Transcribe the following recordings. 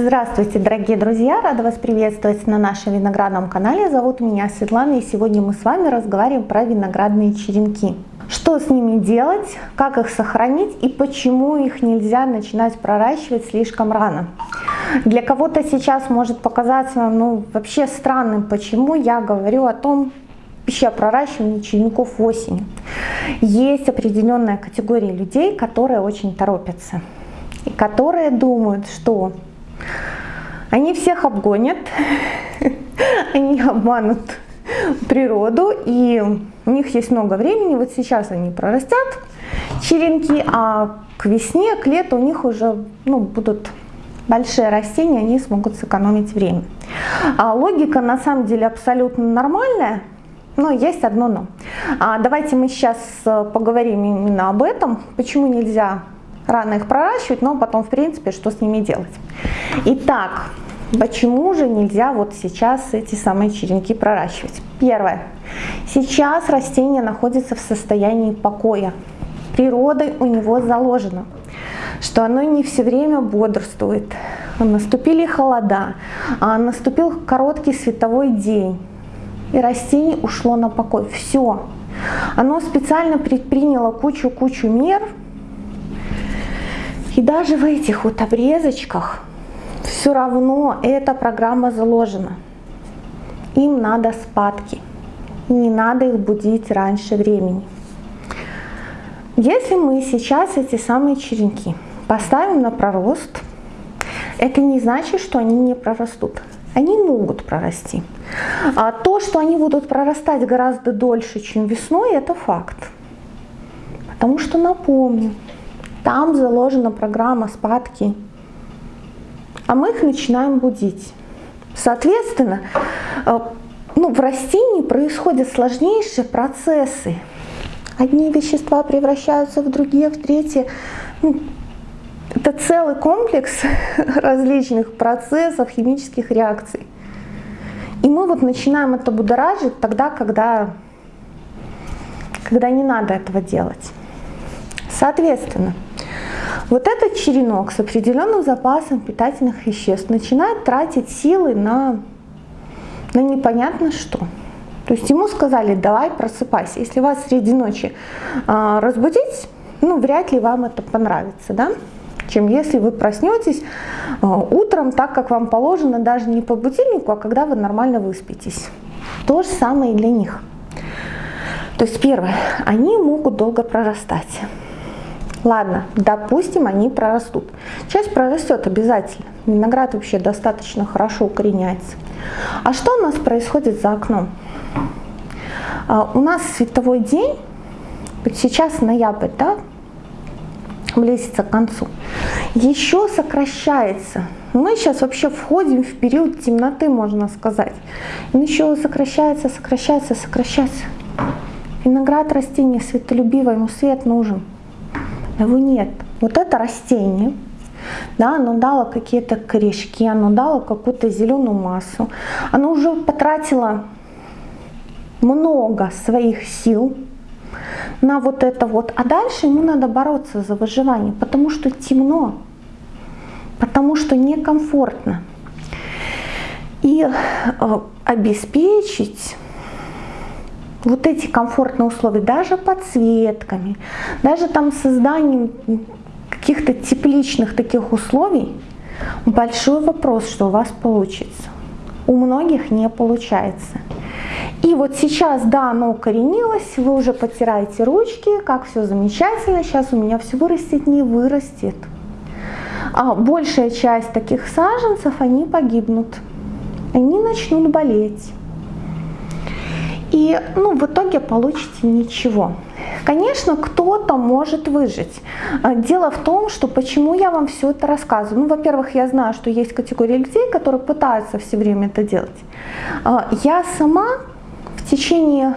Здравствуйте, дорогие друзья! Рада вас приветствовать на нашем виноградном канале. Зовут меня Светлана и сегодня мы с вами разговариваем про виноградные черенки. Что с ними делать, как их сохранить и почему их нельзя начинать проращивать слишком рано. Для кого-то сейчас может показаться ну, вообще странным, почему я говорю о том, вообще о проращивании черенков осенью. Есть определенная категория людей, которые очень торопятся и которые думают, что они всех обгонят, они обманут природу, и у них есть много времени, вот сейчас они прорастят черенки, а к весне, к лету у них уже ну, будут большие растения, они смогут сэкономить время. А логика на самом деле абсолютно нормальная, но есть одно но. А давайте мы сейчас э, поговорим именно об этом, почему нельзя рано их проращивать, но потом, в принципе, что с ними делать. Итак, почему же нельзя вот сейчас эти самые черенки проращивать? Первое. Сейчас растение находится в состоянии покоя. Природой у него заложено, что оно не все время бодрствует. Наступили холода, а наступил короткий световой день, и растение ушло на покой. Все. Оно специально предприняло кучу-кучу мер, и даже в этих вот обрезочках все равно эта программа заложена. Им надо спадки. Не надо их будить раньше времени. Если мы сейчас эти самые черенки поставим на пророст, это не значит, что они не прорастут. Они могут прорасти. А то, что они будут прорастать гораздо дольше, чем весной, это факт. Потому что, напомню, там заложена программа спадки. А мы их начинаем будить. Соответственно, э, ну, в растении происходят сложнейшие процессы. Одни вещества превращаются в другие, в третьи. Ну, это целый комплекс различных процессов, химических реакций. И мы вот начинаем это будоражить тогда, когда, когда не надо этого делать. Соответственно, вот этот черенок с определенным запасом питательных веществ начинает тратить силы на, на непонятно что. То есть ему сказали, давай просыпайся. Если вас среди ночи э, разбудить, ну вряд ли вам это понравится, да? чем если вы проснетесь э, утром так, как вам положено, даже не по будильнику, а когда вы нормально выспитесь. То же самое и для них. То есть первое, они могут долго прорастать. Ладно, допустим, они прорастут. Часть прорастет обязательно. Виноград вообще достаточно хорошо укореняется. А что у нас происходит за окном? А, у нас световой день, сейчас ноябрь, да, близится к концу, еще сокращается. Мы сейчас вообще входим в период темноты, можно сказать. Он еще сокращается, сокращается, сокращается. Виноград растение светолюбивое, ему свет нужен его нет. Вот это растение, да, оно дало какие-то корешки, оно дало какую-то зеленую массу, оно уже потратило много своих сил на вот это вот, а дальше ему надо бороться за выживание, потому что темно, потому что некомфортно. И э, обеспечить вот эти комфортные условия, даже подсветками, даже там созданием каких-то тепличных таких условий, большой вопрос, что у вас получится. У многих не получается. И вот сейчас, да, оно укоренилось, вы уже потираете ручки, как все замечательно, сейчас у меня все вырастет, не вырастет. А большая часть таких саженцев, они погибнут, они начнут болеть. И ну, в итоге получите ничего. Конечно, кто-то может выжить. А, дело в том, что почему я вам все это рассказываю. Ну, во-первых, я знаю, что есть категория людей, которые пытаются все время это делать. А, я сама в течение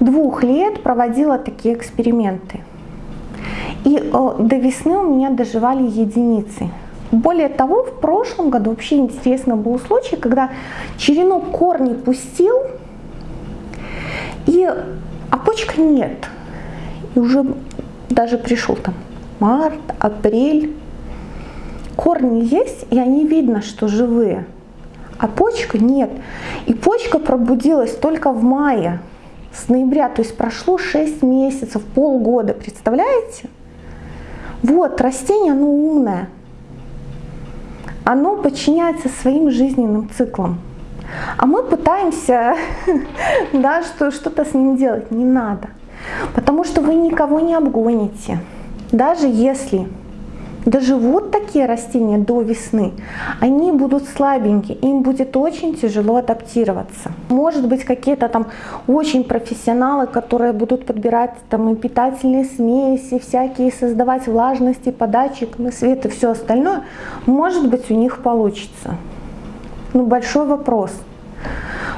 двух лет проводила такие эксперименты. И до весны у меня доживали единицы. Более того, в прошлом году вообще интересно был случай, когда черенок корни пустил, и, а почка нет. И уже даже пришел там март, апрель. корни есть, и они видно, что живые, а почка нет. И почка пробудилась только в мае, с ноября, то есть прошло 6 месяцев, полгода, представляете? Вот, растение, оно умное. Оно подчиняется своим жизненным циклам. А мы пытаемся да, что, что-то с ним делать. Не надо. Потому что вы никого не обгоните. Даже если доживут такие растения до весны, они будут слабенькие, им будет очень тяжело адаптироваться. Может быть какие-то там очень профессионалы, которые будут подбирать там и питательные смеси, всякие создавать влажности, податчик, свет и все остальное, может быть у них получится. Ну большой вопрос.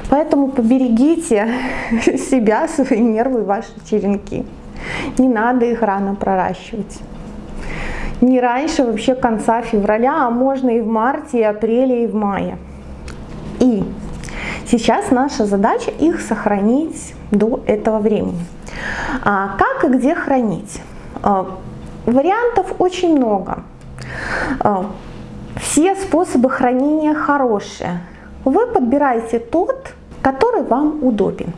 Поэтому поберегите себя, свои нервы, ваши черенки. Не надо их рано проращивать не раньше вообще конца февраля, а можно и в марте, и апреле, и в мае. И сейчас наша задача их сохранить до этого времени. А как и где хранить? А, вариантов очень много. Все способы хранения хорошие. Вы подбираете тот, который вам удобен.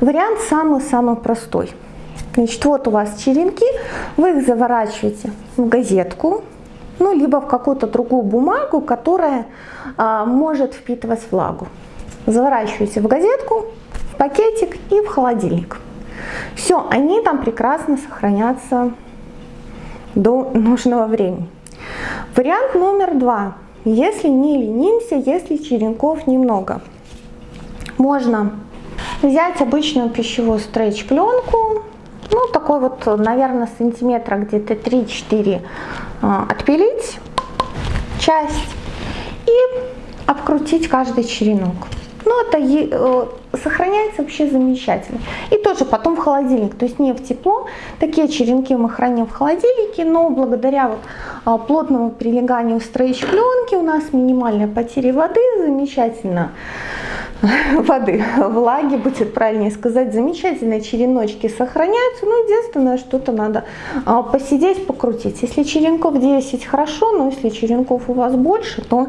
Вариант самый-самый простой – Значит, вот у вас черенки, вы их заворачиваете в газетку, ну, либо в какую-то другую бумагу, которая а, может впитывать влагу. Заворачиваете в газетку, в пакетик и в холодильник. Все, они там прекрасно сохранятся до нужного времени. Вариант номер два. Если не ленимся, если черенков немного, можно взять обычную пищевую стрейч-пленку, ну, такой вот, наверное, сантиметра где-то 3-4 а, отпилить часть и обкрутить каждый черенок. Ну, это э, сохраняется вообще замечательно. И тоже потом в холодильник, то есть не в тепло. Такие черенки мы храним в холодильнике, но благодаря вот а, плотному прилеганию стрейч пленки у нас минимальная потеря воды, замечательно воды, влаги, будет правильнее сказать, замечательные череночки сохраняются, ну, единственное, что-то надо а, посидеть, покрутить. Если черенков 10, хорошо, но если черенков у вас больше, то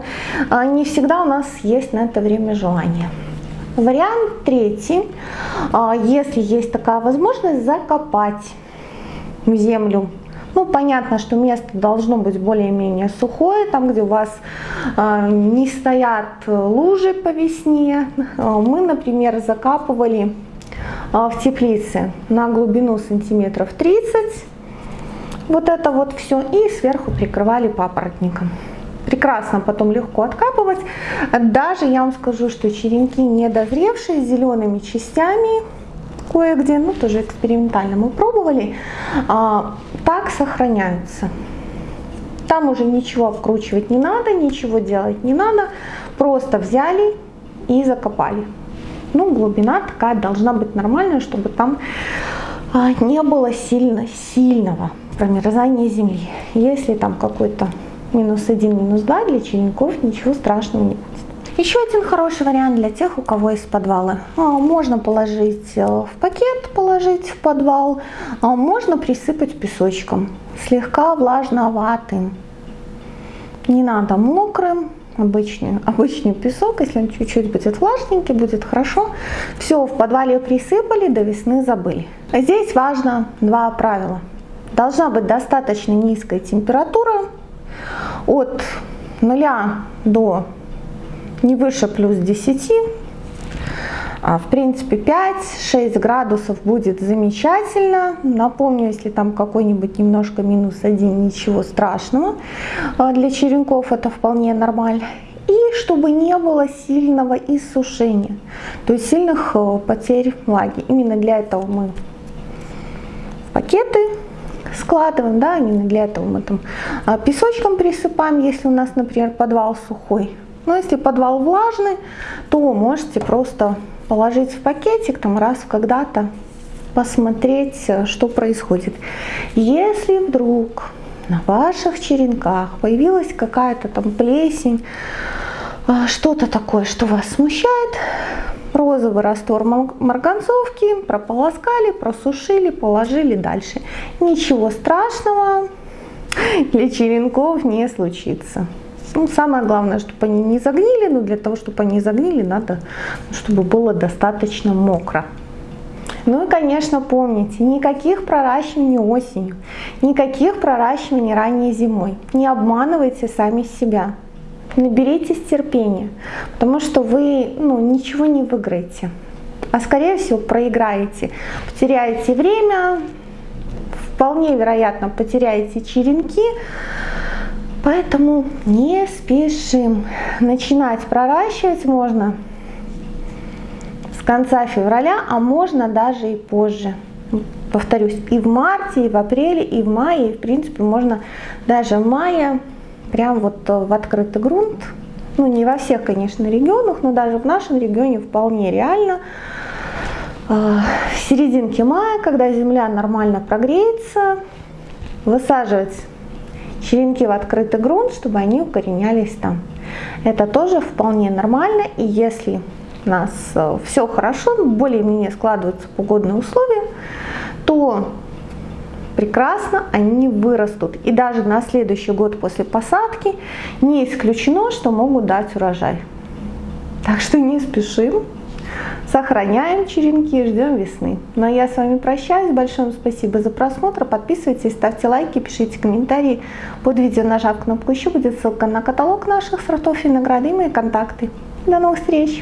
а, не всегда у нас есть на это время желание. Вариант третий, а, если есть такая возможность, закопать в землю ну, понятно, что место должно быть более-менее сухое, там, где у вас э, не стоят лужи по весне. А, мы, например, закапывали э, в теплице на глубину сантиметров 30. Вот это вот все. И сверху прикрывали папоротником. Прекрасно потом легко откапывать. Даже я вам скажу, что черенки недозревшие с зелеными частями, кое-где, ну тоже экспериментально мы пробовали, а, так сохраняются. Там уже ничего вкручивать не надо, ничего делать не надо, просто взяли и закопали. Ну, глубина такая должна быть нормальная, чтобы там а, не было сильно сильного промерзания земли. Если там какой-то минус один, минус два для черенков, ничего страшного не будет. Еще один хороший вариант для тех, у кого есть подвалы. А, можно положить э, в пакет, положить в подвал, а, можно присыпать песочком, слегка влажноватым. Не надо мокрым, обычный, обычный песок, если он чуть-чуть будет влажненький, будет хорошо. Все, в подвале присыпали, до весны забыли. Здесь важно два правила. Должна быть достаточно низкая температура от 0 до не выше плюс 10. А, в принципе 5-6 градусов будет замечательно. Напомню, если там какой-нибудь немножко минус 1, ничего страшного. А, для черенков это вполне нормально. И чтобы не было сильного иссушения, то есть сильных э, потерь влаги. Именно для этого мы пакеты складываем, да, именно для этого мы там а, песочком присыпаем, если у нас, например, подвал сухой. Но если подвал влажный, то можете просто положить в пакетик там раз когда-то, посмотреть, э, что происходит. Если вдруг на ваших черенках появилась какая-то там плесень, э, что-то такое, что вас смущает, розовый раствор марганцовки прополоскали, просушили, положили дальше. Ничего страшного, для черенков не случится. Ну, самое главное, чтобы они не загнили, но для того, чтобы они загнили, надо, чтобы было достаточно мокро. Ну и, конечно, помните, никаких проращиваний осенью, никаких проращиваний ранней зимой. Не обманывайте сами себя. Наберитесь терпения, потому что вы ну, ничего не выиграете, а скорее всего проиграете. Потеряете время, вполне вероятно потеряете черенки, поэтому не спешим. Начинать проращивать можно с конца февраля, а можно даже и позже. Повторюсь, и в марте, и в апреле, и в мае, и в принципе можно даже в мае, прям вот в открытый грунт, ну не во всех, конечно, регионах, но даже в нашем регионе вполне реально. А, в серединке мая, когда земля нормально прогреется, высаживать черенки в открытый грунт, чтобы они укоренялись там. Это тоже вполне нормально, и если у нас э, все хорошо, более-менее складываются погодные условия, то прекрасно они вырастут. И даже на следующий год после посадки не исключено, что могут дать урожай. Так что не спешим, сохраняем черенки, ждем весны. Ну а я с вами прощаюсь. Большое спасибо за просмотр. Подписывайтесь, ставьте лайки, пишите комментарии. Под видео нажав кнопку еще будет ссылка на каталог наших сортов винограда и мои контакты. До новых встреч!